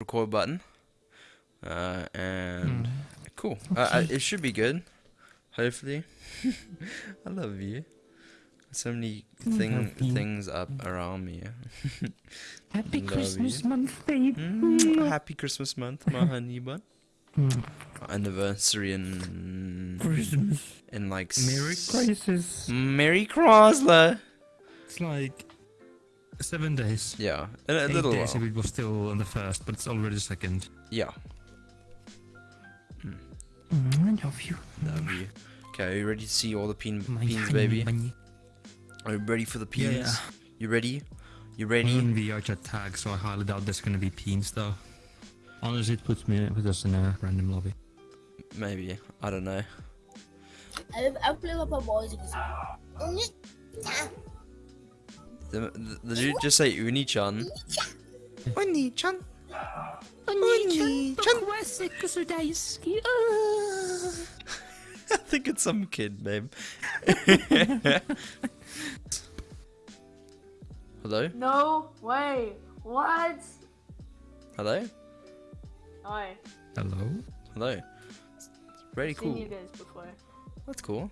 record button. Uh, and Mm. cool. Uh, I, it should be good. Hopefully. I love you. So many thing things up around me. Happy Christmas you. month, babe. Mm, happy Christmas month, my honey bun. Mm. Anniversary in Christmas. and like Merry Christmas. Merry Chrysler. It's like seven days. Yeah, in a Eight little days while. if it was still on the first, but it's already second. Yeah, Mm, I love you. love you. Okay, are you ready to see all the peen, My peens, baby? bunny. Are you ready for the Yeah, peens? yeah. You ready? You We're ready? in VR chat tag, so I highly doubt there's gonna be peens though. Honestly, it puts me with us in a random lobby. Maybe. I don't know. Eu, eu plego pra música assim. The, the, the dude just say Uni-chan. Uni-chan. Ah. I think it's some kid, babe. Hello? No way. What? Hello? Hi. Hello? Hello? It's really Seen cool. you guys before. That's cool.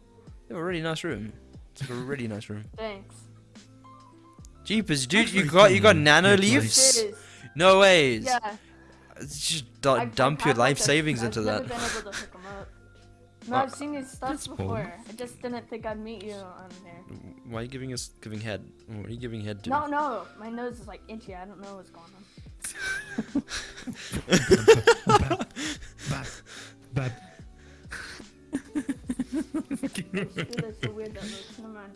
You have a really nice room. It's like a really nice room. Thanks. Jeepers, dude, you got you got nano leaves? No ways. Yeah. Just du- dump your life a- savings I've into never that. been able to hook 'em up. No, Uh, I've seen your stuff that's cool. before. I just didn't think I'd meet you on there. Why are you giving us giving head? What are you giving head to? No, no, my nose is like itchy. I don't know what's going on. Bad. Bad. Dude, that's so weird that looks. Never mind.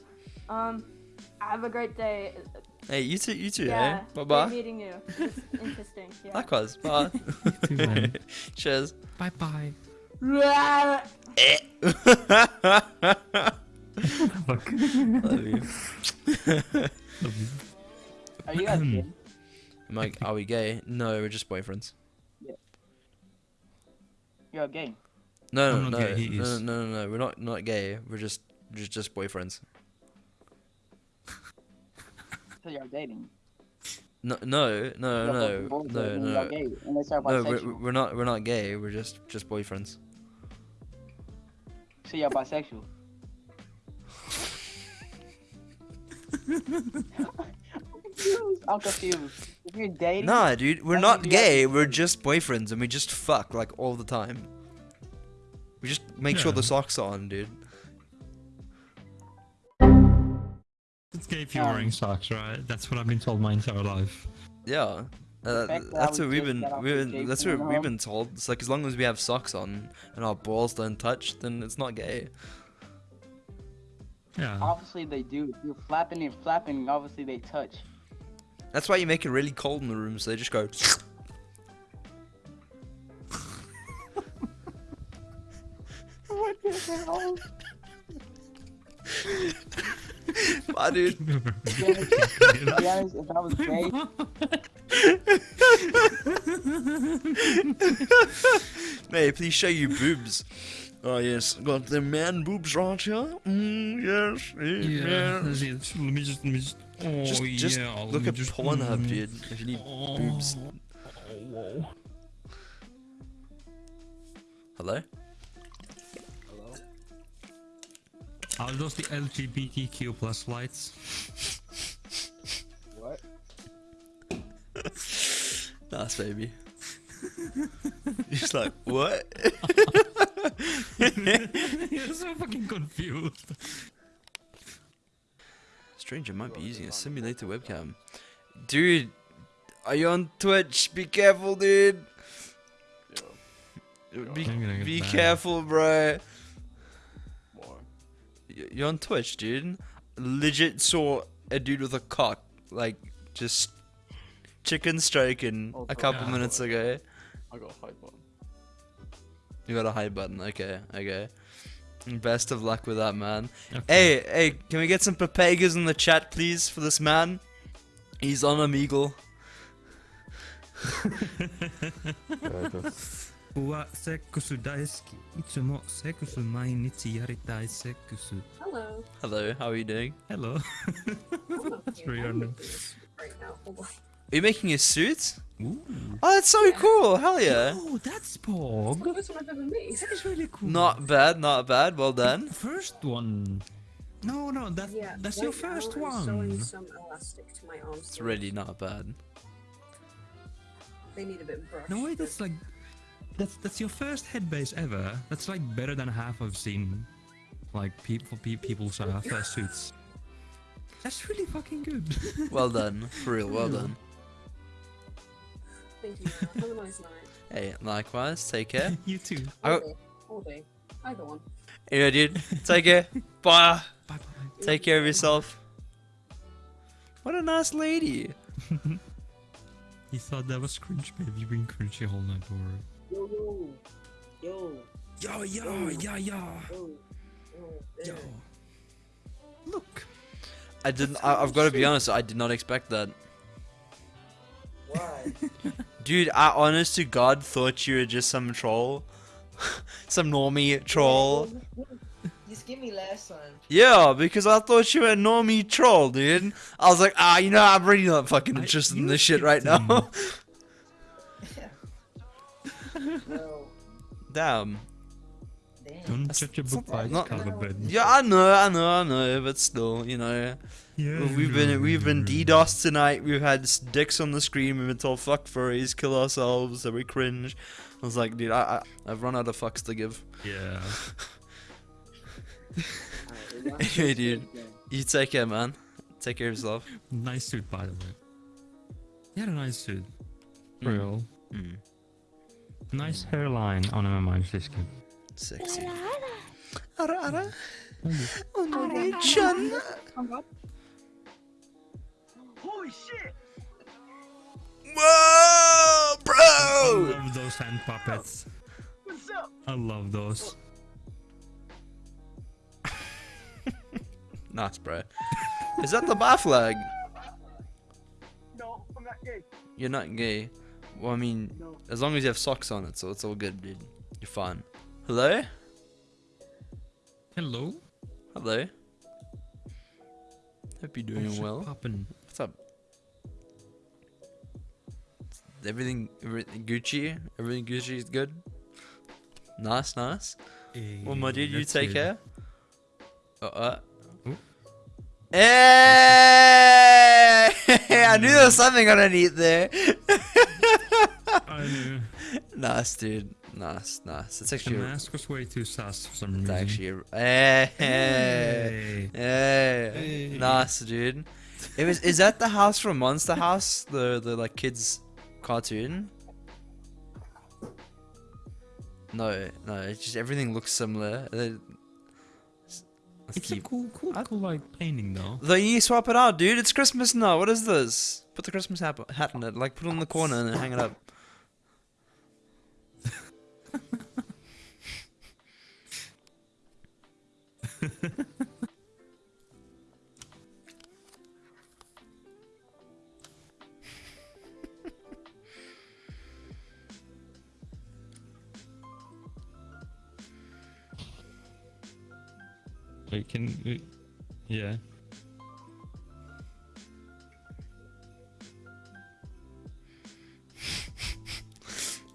Um, have a great day. Hey, you too, you too, yeah. eh? Bye great bye. meeting you. It's interesting. Yeah. Likewise, bye. too. Cheers. Bye bye. Fuck. Love you. Are you guys kidding? Am I, are we gay? No, we're just boyfriends. You're gay. No, I'm no, no, no, no, no, no, we're not not gay. We're just just just boyfriends. So you're dating. No, no, no, no, no, no. gay, unless you're No, we're, we're not we're not gay. We're just just boyfriends. So you're bisexual. I'm confused. I'm confused. If you're dating, Nah, dude, we're not means you have gay. We're just boyfriends, and we just fuck like all the time. We just make sure the socks are on, dude. It's gay if you're Um, wearing socks, right? That's what I've been told my entire life. Yeah. Uh, that's what we've been, we've been that's what we've been told. It's like as long as we have socks on and our balls don't touch, then it's not gay. Yeah. obviously they do. You're flapping and flapping. Obviously they touch. That's why you make it really cold in the room, so they just go. What the hell? Bye, dude. To be honest, to be honest, if I was gay, May I please show you boobs? Oh yes, got the man boobs right here. Mm, yes, yes, Yeah. yes. Let me just, let me just. Oh, Just, just yeah. let look me at just, Pornhub, mm. dude. If you need boobs. Oh, Hello? Are those the LGBTQ plus lights? what? Nice, baby. He's like, what? You're so fucking confused. Stranger might be using a simulator webcam. Dude, are you on Twitch? Be careful, dude. Be, I'm gonna get be careful, bro. Y- You're on Twitch, dude. Legit saw a dude with a cock, like, just chicken striking Oh, a couple yeah. minutes ago. I got a hide button. You got a hide button. Okay, okay. Best of luck with that, man. Okay. Hey, hey, can we get some papagas in the chat, please, for this man? He's on Omegle. はセックス大好き。いつもセックス毎日やりたいセックス。 Hello. Hello, how are you doing? Hello. It's really random. Right now. Hold on. Are you making a suit? Ooh. Oh, that's so cool. Hell yeah. Oh, that's Pog. The first one I've ever made. That is really cool. Not bad, not bad. Well done. First one. No, no, that, Yeah, that's right your now first I'm one. Sewing some elastic to my arms. It's really not bad. They need a bit of brush. No, wait, that's like. that's that's your first head base ever. That's like better than half I've seen. Like people, pe- people's uh, first suits. That's really fucking good. Well done. For real, well done. Thank you. Have a nice night. Hey, likewise. Take care. you too. I All day. All day. Either one. Anyway, dude. Take care. Bye. Bye bye. Take care of yourself. What a nice lady. He thought that was cringe, babe. You've been cringy all night, or. Yo, yo. Yo. Yo, yo, yo, yo, Yo. Yo. yo. Look. I didn't. I, I've got to be honest. I did not expect that. Why? Dude, I honest to God thought you were just some troll. some normie troll. Just give me last time. Yeah, because I thought you were a normie troll, dude. I was like, ah, you know, I'm really not fucking I- interested in this shit right now. No. Damn. Damn. Don't That's- judge a that's book by its not- cover, bud. Yeah, I know, I know, I know, but still, you know, Yeah, we've been we've been DDoS tonight. We've had dicks on the screen. We've been told fuck furries, kill ourselves, that we cringe. I was like, dude, I, I I've run out of fucks to give. Yeah. Hey, dude. You take care, man. Take care of yourself. Nice suit, by the way. You had a nice suit. Mm. Real. Mm, Nice hairline on a mind, Fiske. sexy. Ara, ara. Oh no, Chan. Holy shit! Whoa, bro! I love those hand puppets. What's up? I love those. Nice, bro. Is that the bar flag? No, I'm not gay. You're not gay. Well, I mean, No. as long as you have socks on it, so it's all good, dude. You're fine. Hello? Hello. Hello? Hope you're doing What's well. Poppin'. What's up? Everything, everything Gucci? Everything Gucci is good? Nice, nice. Well, my dude, you take it. care. Uh, uh. Hey! I knew there was something underneath there. Nice, dude. Nice, nice. It's actually. The mask was way too sus for some it's reason. actually, a- eh, hey, eh, eh. hey, Hey. hey, nice, dude. It was. Is that the house from Monster House? The the like kids cartoon? No, no. It's just everything looks similar. Let's It's a cool, cool, I- cool like painting though. Though you swap it out, dude. It's Christmas now. What is this? Put the Christmas hat, hat in it. Like, put it in the corner and then hang it up. Wait, can we... Yeah.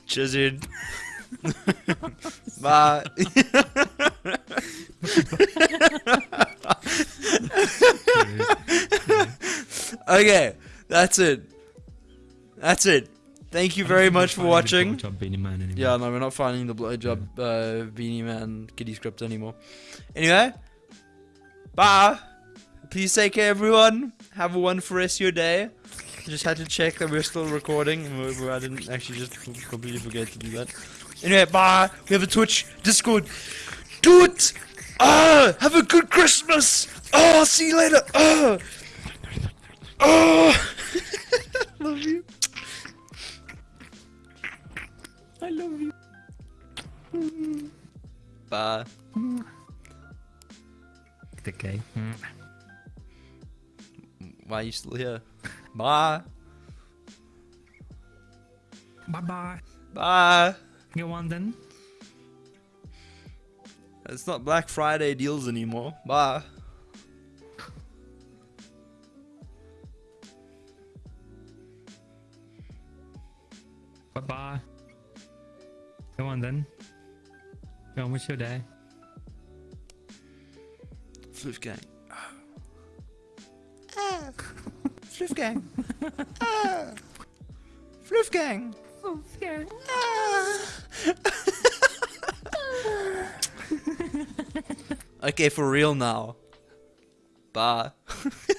Dude. Bye. okay, that's it. That's it. Thank you very much for watching. Yeah, no, we're not finding the blowjob uh, beanie man kitty script anymore. Anyway, bye. Please take care, everyone. Have a wonderful rest of your day. Just had to check that we're still recording, and we- we- I didn't actually just completely forget to do that. Anyway, bye. We have a Twitch, Discord. Do it. Ah, have a good Christmas. Oh, see you later. Oh, oh. Love you. I love you. Bye. Okay. Why are you still here? Bye. Bye bye. Bye. Go on then. It's not Black Friday deals anymore. Bye. Bye bye. Go on then. Go on, what's your day? Floof gang. Oh. Floof gang. oh. Floof gang. Oh, gang. Oh okay, for real now. Bye.